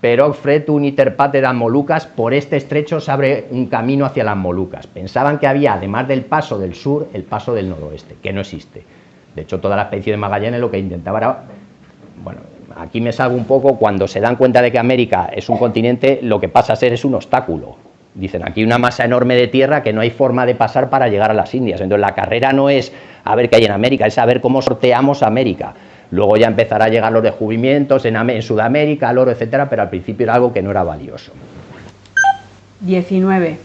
pero fretum interpate das Molucas, por este estrecho se abre un camino hacia las Molucas. Pensaban que había, además del paso del sur, el paso del noroeste, que no existe. De hecho, toda la expedición de Magallanes lo que intentaba era, bueno, aquí me salgo un poco, cuando se dan cuenta de que América es un continente, lo que pasa a ser es un obstáculo. Dicen, aquí una masa enorme de tierra que no hay forma de pasar para llegar a las Indias. Entonces la carrera no es a ver qué hay en América, es saber cómo sorteamos América. Luego ya empezará a llegar los descubrimientos en, en Sudamérica, el oro, etcétera, pero al principio era algo que no era valioso. 19.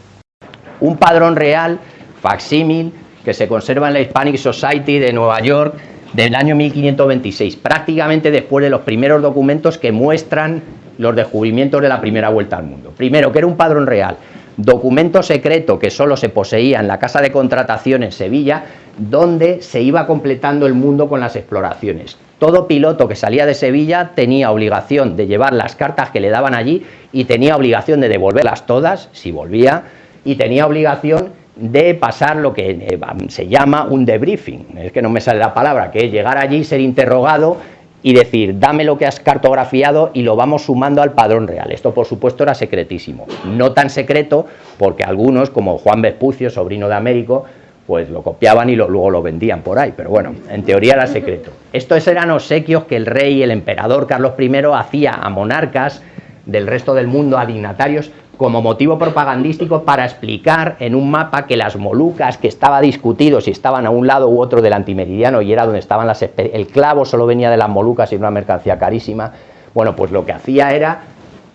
Un padrón real, facsímil, que se conserva en la Hispanic Society de Nueva York del año 1526, prácticamente después de los primeros documentos que muestran los descubrimientos de la primera vuelta al mundo. Primero, que era un padrón real, documento secreto que solo se poseía en la casa de contratación en Sevilla, donde se iba completando el mundo con las exploraciones. Todo piloto que salía de Sevilla tenía obligación de llevar las cartas que le daban allí y tenía obligación de devolverlas todas, si volvía, y tenía obligación de pasar lo que eh, se llama un debriefing, es que no me sale la palabra, que es llegar allí, ser interrogado y decir, dame lo que has cartografiado y lo vamos sumando al padrón real. Esto, por supuesto, era secretísimo. No tan secreto, porque algunos, como Juan Vespucio, sobrino de Américo, pues lo copiaban y luego lo vendían por ahí, pero bueno, en teoría era secreto. Estos eran obsequios que el rey, el emperador Carlos I, hacía a monarcas del resto del mundo, a dignatarios, como motivo propagandístico para explicar en un mapa que las Molucas, que estaba discutido si estaban a un lado u otro del antimeridiano y era donde estaban las... el clavo solo venía de las Molucas y era una mercancía carísima, bueno, pues lo que hacía era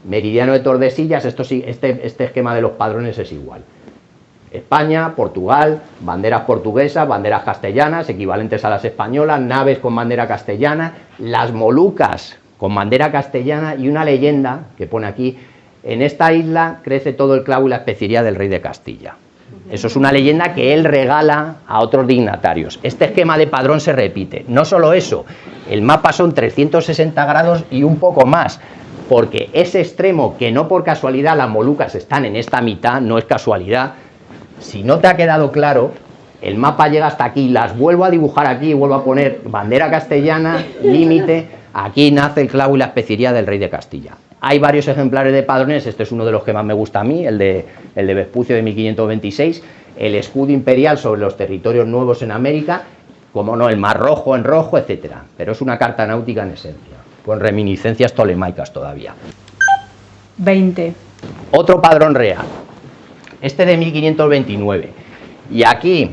meridiano de Tordesillas, esto, este, este esquema de los padrones es igual. España, Portugal, banderas portuguesas, banderas castellanas, equivalentes a las españolas, naves con bandera castellana, las Molucas con bandera castellana y una leyenda que pone aquí, en esta isla crece todo el clavo y la especería del rey de Castilla. Eso es una leyenda que él regala a otros dignatarios. Este esquema de padrón se repite. No solo eso, el mapa son 360 grados y un poco más, porque ese extremo que no por casualidad las Molucas están en esta mitad, no es casualidad, si no te ha quedado claro, el mapa llega hasta aquí, las vuelvo a dibujar aquí vuelvo a poner bandera castellana, límite, aquí nace el clavo y la especería del rey de Castilla. Hay varios ejemplares de padrones, este es uno de los que más me gusta a mí, el de, el de Vespucio de 1526, el escudo imperial sobre los territorios nuevos en América, como no, el mar rojo en rojo, etcétera. Pero es una carta náutica en esencia, con reminiscencias tolemaicas todavía. 20. Otro padrón real, este de 1529. Y aquí,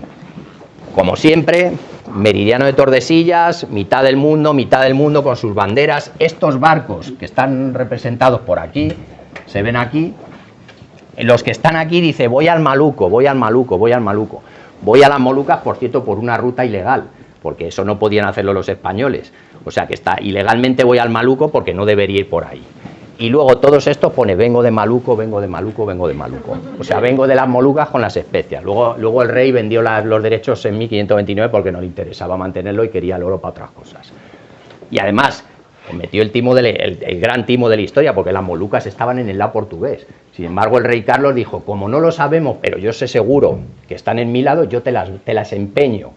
como siempre, meridiano de Tordesillas, mitad del mundo, mitad del mundo con sus banderas. Estos barcos que están representados por aquí, se ven aquí, los que están aquí dice voy al Maluco, voy al Maluco, voy al Maluco. Voy a las Molucas, por cierto, por una ruta ilegal, porque eso no podían hacerlo los españoles. O sea que está ilegalmente voy al Maluco porque no debería ir por ahí y luego todos estos pone vengo de Maluco, vengo de Maluco, vengo de Maluco. O sea, vengo de las Molucas con las especias. Luego, luego el rey vendió los derechos en 1529 porque no le interesaba mantenerlo y quería el oro para otras cosas. Y además, metió el, timo el, gran timo de la historia porque las Molucas estaban en el lado portugués. Sin embargo, el rey Carlos dijo, como no lo sabemos, pero yo sé seguro que están en mi lado, yo te las, empeño.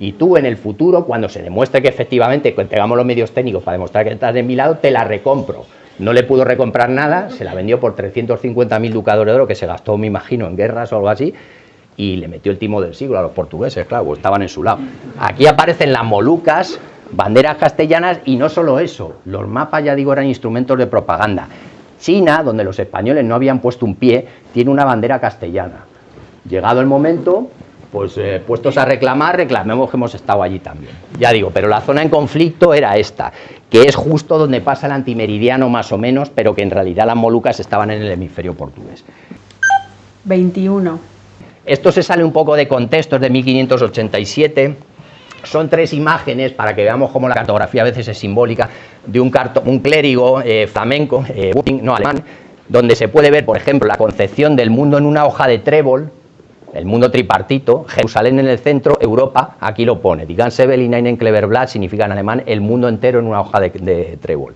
Y tú en el futuro, cuando se demuestre que efectivamente tengamos los medios técnicos para demostrar que estás de mi lado, te las recompro no le pudo recomprar nada, se la vendió por 350.000 ducados de oro que se gastó, me imagino, en guerras o algo así, y le metió el timo del siglo a los portugueses, claro, estaban en su lado. Aquí aparecen las Molucas, banderas castellanas y no solo eso, los mapas, ya digo, eran instrumentos de propaganda. China, donde los españoles no habían puesto un pie, tiene una bandera castellana. Llegado el momento, pues eh, puestos a reclamar, reclamemos que hemos estado allí también. Ya digo, pero la zona en conflicto era esta, que es justo donde pasa el antimeridiano más o menos, pero que en realidad las Molucas estaban en el hemisferio portugués. 21. Esto se sale un poco de contexto, es de 1587. Son tres imágenes para que veamos cómo la cartografía a veces es simbólica de un, un clérigo eh, flamenco, eh, no alemán, donde se puede ver, por ejemplo, la concepción del mundo en una hoja de trébol, el mundo tripartito, Jerusalén en el centro, Europa, aquí lo pone, Die ganze Kleberblatt significa en alemán el mundo entero en una hoja de, trébol.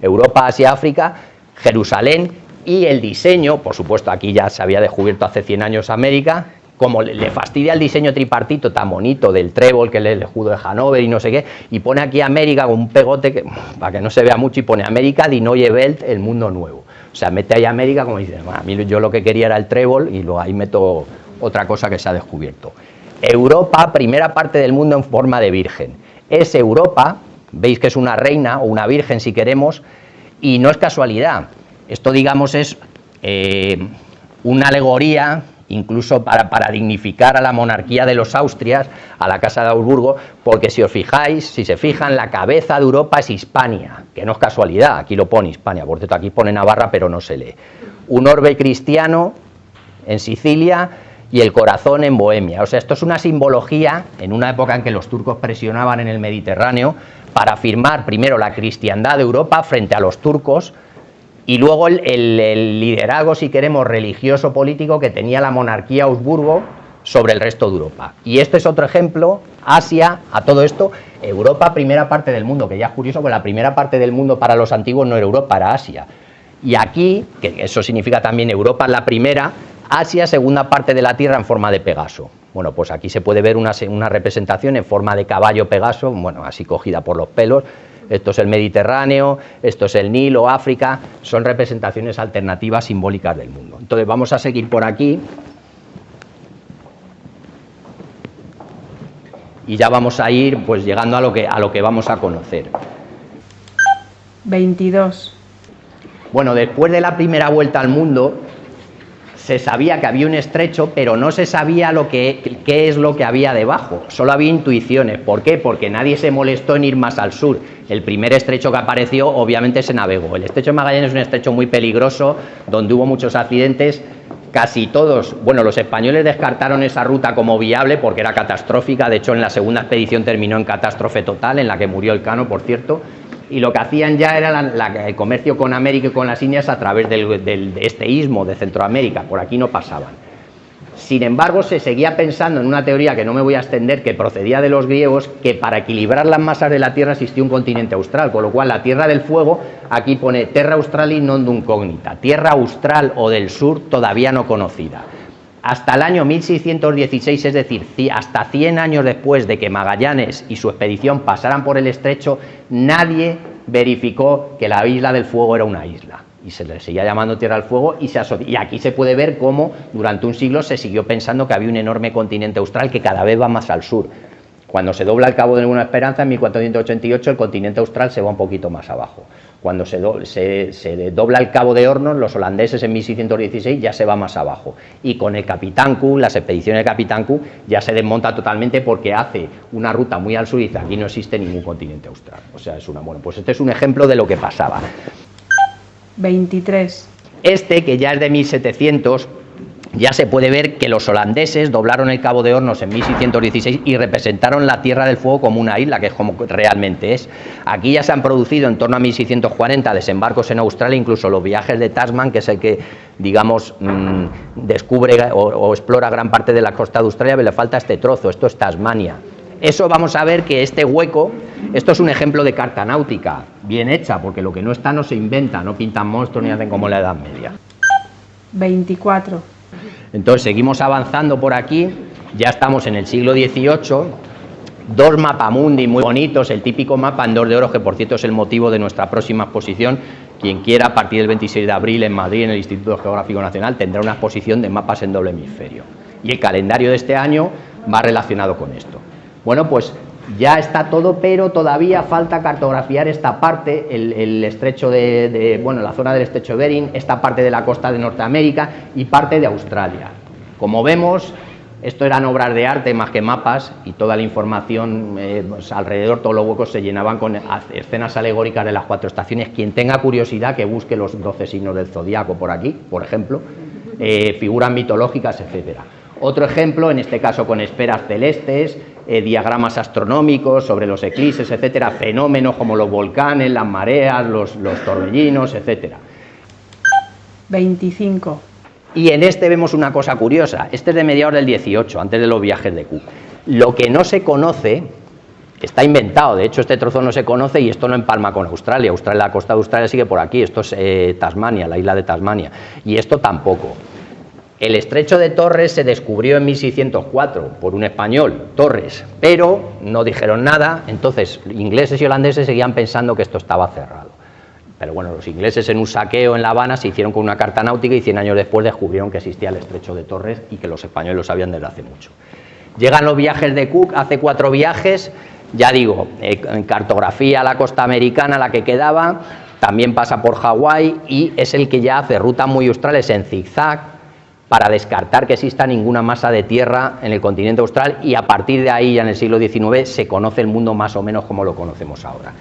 Europa, Asia, África, Jerusalén y el diseño, por supuesto aquí ya se había descubierto hace 100 años América, como le fastidia el diseño tripartito tan bonito del trébol, que es el escudo de Hanover y no sé qué, y pone aquí América con un pegote que, para que no se vea mucho y pone América, Die Neue Welt, el mundo nuevo. O sea, mete ahí América como dice, a mí yo lo que quería era el trébol y luego ahí meto otra cosa que se ha descubierto. Europa, primera parte del mundo en forma de virgen. Es Europa, veis que es una reina o una virgen si queremos, y no es casualidad. Esto, digamos, es eh, una alegoría incluso para, para, dignificar a la monarquía de los Austrias, a la Casa de Augsburgo, porque si os fijáis, si se fijan, la cabeza de Europa es Hispania, que no es casualidad, aquí lo pone Hispania, por cierto, aquí pone Navarra, pero no se lee. Un orbe cristiano en Sicilia, y el corazón en Bohemia. O sea, esto es una simbología en una época en que los turcos presionaban en el Mediterráneo para afirmar primero la cristiandad de Europa frente a los turcos y luego el, liderazgo, si queremos, religioso político que tenía la monarquía Augsburgo sobre el resto de Europa. Y este es otro ejemplo, Asia, a todo esto, Europa, primera parte del mundo, que ya es curioso, porque la primera parte del mundo para los antiguos no era Europa, era Asia. Y aquí, que eso significa también Europa la primera, Asia, segunda parte de la Tierra en forma de Pegaso. Bueno, pues aquí se puede ver una, representación en forma de caballo Pegaso, bueno, así cogida por los pelos. Esto es el Mediterráneo, esto es el Nilo, África, son representaciones alternativas simbólicas del mundo. Entonces vamos a seguir por aquí. Y ya vamos a ir pues llegando a lo que, a lo que vamos a conocer. 22. Bueno, después de la primera vuelta al mundo, se sabía que había un estrecho, pero no se sabía lo que, qué es lo que había debajo. Solo había intuiciones. ¿Por qué? Porque nadie se molestó en ir más al sur. El primer estrecho que apareció, obviamente, se navegó. El estrecho de Magallanes es un estrecho muy peligroso, donde hubo muchos accidentes. casi todos, bueno, los españoles descartaron esa ruta como viable porque era catastrófica, de hecho en la segunda expedición terminó en catástrofe total, en la que murió el Cano, por cierto, y lo que hacían ya era el comercio con América y con las Indias a través del, de este istmo de Centroamérica, por aquí no pasaban. Sin embargo, se seguía pensando en una teoría que no me voy a extender, que procedía de los griegos, que para equilibrar las masas de la Tierra existía un continente austral, con lo cual la Tierra del Fuego, aquí pone Terra Australi non incógnita, Tierra Austral o del Sur todavía no conocida. Hasta el año 1616, es decir, hasta 100 años después de que Magallanes y su expedición pasaran por el estrecho, nadie verificó que la isla del Fuego era una isla y se le seguía llamando Tierra del Fuego y, se y aquí se puede ver cómo durante un siglo se siguió pensando que había un enorme continente austral que cada vez va más al sur. Cuando se dobla el Cabo de Ninguna Esperanza en 1488 el continente austral se va un poquito más abajo. Cuando se, se, dobla el Cabo de Hornos, los holandeses en 1616 ya se va más abajo. Y con el Capitán Q, las expediciones de Capitán Q, ya se desmonta totalmente porque hace una ruta muy al sur y dice aquí no existe ningún continente austral. O sea, es una bueno, pues este es un ejemplo de lo que pasaba. 23. Este, que ya es de 1700, ya se puede ver que los holandeses doblaron el Cabo de Hornos en 1616 y representaron la Tierra del Fuego como una isla, que es como realmente es. Aquí ya se han producido en torno a 1640 desembarcos en Australia, incluso los viajes de Tasman, que es el que, digamos, mm, descubre o, o, explora gran parte de la costa de Australia, pero le falta este trozo, esto es Tasmania. Eso vamos a ver que este hueco, esto es un ejemplo de carta náutica, bien hecha, porque lo que no está no se inventa, no pintan monstruos ni hacen como la Edad Media. 24. Entonces seguimos avanzando por aquí, ya estamos en el siglo XVIII, dos mapamundi muy bonitos, el típico mapa en de oro, que por cierto es el motivo de nuestra próxima exposición. Quien quiera, a partir del 26 de abril en Madrid, en el Instituto Geográfico Nacional, tendrá una exposición de mapas en doble hemisferio. Y el calendario de este año va relacionado con esto. Bueno, pues ya está todo, pero todavía falta cartografiar esta parte, el, estrecho de, bueno, la zona del estrecho de Bering, esta parte de la costa de Norteamérica y parte de Australia. Como vemos, esto eran obras de arte más que mapas y toda la información eh, pues alrededor, todos los huecos se llenaban con escenas alegóricas de las cuatro estaciones. Quien tenga curiosidad que busque los doce signos del zodiaco por aquí, por ejemplo, eh, figuras mitológicas, etcétera. Otro ejemplo, en este caso con esferas celestes, eh, diagramas astronómicos sobre los eclipses, etcétera, fenómenos como los volcanes, las mareas, los, los torbellinos, etcétera. 25. Y en este vemos una cosa curiosa, este es de mediados del 18, antes de los viajes de Cook. Lo que no se conoce está inventado, de hecho este trozo no se conoce y esto no empalma con Australia, Australia la costa de Australia sigue por aquí, esto es eh, Tasmania, la isla de Tasmania, y esto tampoco. El estrecho de Torres se descubrió en 1604 por un español, Torres, pero no dijeron nada, entonces ingleses y holandeses seguían pensando que esto estaba cerrado. Pero bueno, los ingleses en un saqueo en La Habana se hicieron con una carta náutica y 100 años después descubrieron que existía el estrecho de Torres y que los españoles lo sabían desde hace mucho. Llegan los viajes de Cook, hace cuatro viajes, ya digo, eh, en cartografía la costa americana, la que quedaba, también pasa por Hawái y es el que ya hace rutas muy australes en zigzag, para descartar que exista ninguna masa de tierra en el continente austral y a partir de ahí, ya en el siglo XIX, se conoce el mundo más o menos como lo conocemos ahora.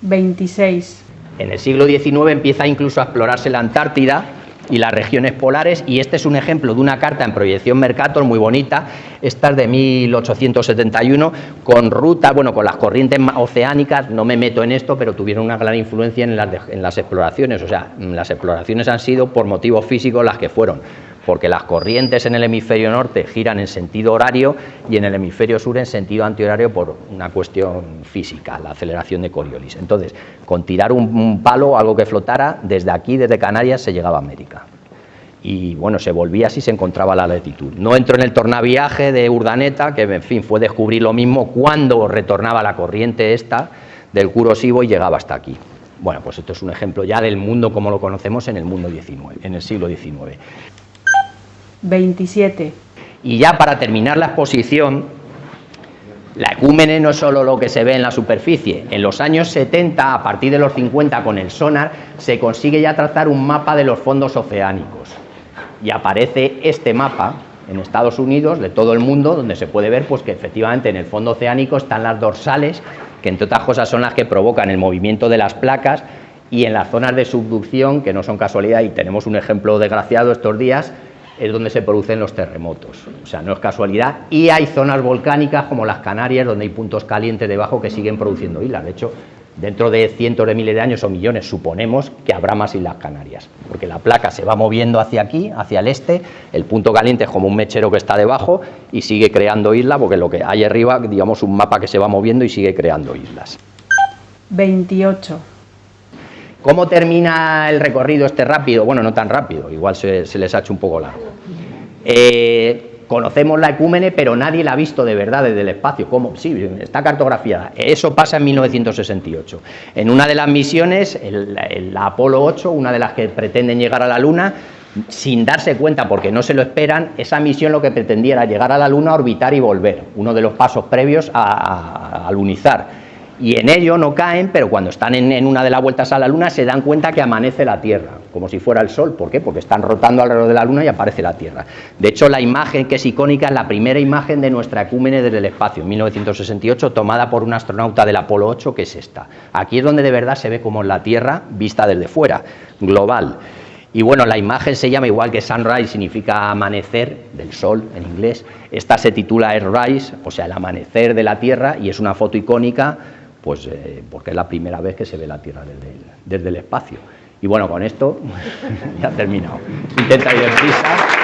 26. En el siglo XIX empieza incluso a explorarse la Antártida y las regiones polares y este es un ejemplo de una carta en proyección Mercator muy bonita, esta es de 1871 con ruta, bueno, con las corrientes oceánicas, no me meto en esto, pero tuvieron una gran influencia en las, en las exploraciones, o sea, las exploraciones han sido por motivos físicos las que fueron, porque las corrientes en el hemisferio norte giran en sentido horario y en el hemisferio sur en sentido antihorario por una cuestión física, la aceleración de Coriolis. Entonces, con tirar un, palo, algo que flotara, desde aquí, desde Canarias, se llegaba a América. Y bueno, se volvía así, se encontraba la latitud. No entró en el tornaviaje de Urdaneta, que en fin fue descubrir lo mismo cuando retornaba la corriente esta del Curosivo y llegaba hasta aquí. Bueno, pues esto es un ejemplo ya del mundo como lo conocemos en el mundo XIX, en el siglo XIX. 27. Y ya para terminar la exposición, la ecúmene no es solo lo que se ve en la superficie. En los años 70, a partir de los 50, con el sonar, se consigue ya trazar un mapa de los fondos oceánicos. Y aparece este mapa en Estados Unidos, de todo el mundo, donde se puede ver pues, que efectivamente en el fondo oceánico están las dorsales, que entre otras cosas son las que provocan el movimiento de las placas, y en las zonas de subducción, que no son casualidad, y tenemos un ejemplo desgraciado estos días, es donde se producen los terremotos, o sea, no es casualidad, y hay zonas volcánicas como las Canarias, donde hay puntos calientes debajo que siguen produciendo islas, de hecho, dentro de cientos de miles de años o millones, suponemos que habrá más islas Canarias, porque la placa se va moviendo hacia aquí, hacia el este, el punto caliente es como un mechero que está debajo y sigue creando islas, porque lo que hay arriba, digamos, un mapa que se va moviendo y sigue creando islas. 28. ¿Cómo termina el recorrido este rápido? Bueno, no tan rápido, igual se, les ha hecho un poco largo. Eh, conocemos la ecúmene, pero nadie la ha visto de verdad desde el espacio. ¿Cómo? Sí, está cartografiada. Eso pasa en 1968. En una de las misiones, la Apolo 8, una de las que pretenden llegar a la Luna, sin darse cuenta, porque no se lo esperan, esa misión lo que pretendía era llegar a la Luna, orbitar y volver, uno de los pasos previos a lunizar y en ello no caen, pero cuando están en, una de las vueltas a la Luna se dan cuenta que amanece la Tierra, como si fuera el Sol. ¿Por qué? Porque están rotando alrededor de la Luna y aparece la Tierra. De hecho, la imagen que es icónica es la primera imagen de nuestra ecúmene desde el espacio, en 1968, tomada por un astronauta del Apolo 8, que es esta. Aquí es donde de verdad se ve como la Tierra vista desde fuera, global. Y bueno, la imagen se llama igual que sunrise, significa amanecer del sol en inglés. Esta se titula Earthrise, o sea, el amanecer de la Tierra, y es una foto icónica pues eh, porque es la primera vez que se ve la Tierra desde el, espacio. Y bueno, con esto ya he terminado. Intenta ir deprisa.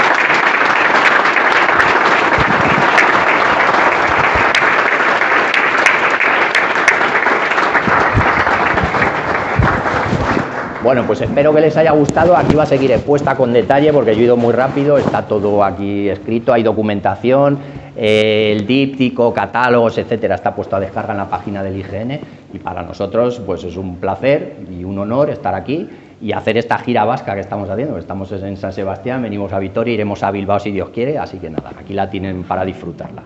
Bueno, pues espero que les haya gustado. Aquí va a seguir expuesta con detalle porque yo he ido muy rápido, está todo aquí escrito, hay documentación, el díptico, catálogos, etcétera, está puesto a descarga en la página del IGN y para nosotros pues es un placer y un honor estar aquí y hacer esta gira vasca que estamos haciendo, estamos en San Sebastián, venimos a Vitoria, iremos a Bilbao si Dios quiere, así que nada, aquí la tienen para disfrutarla.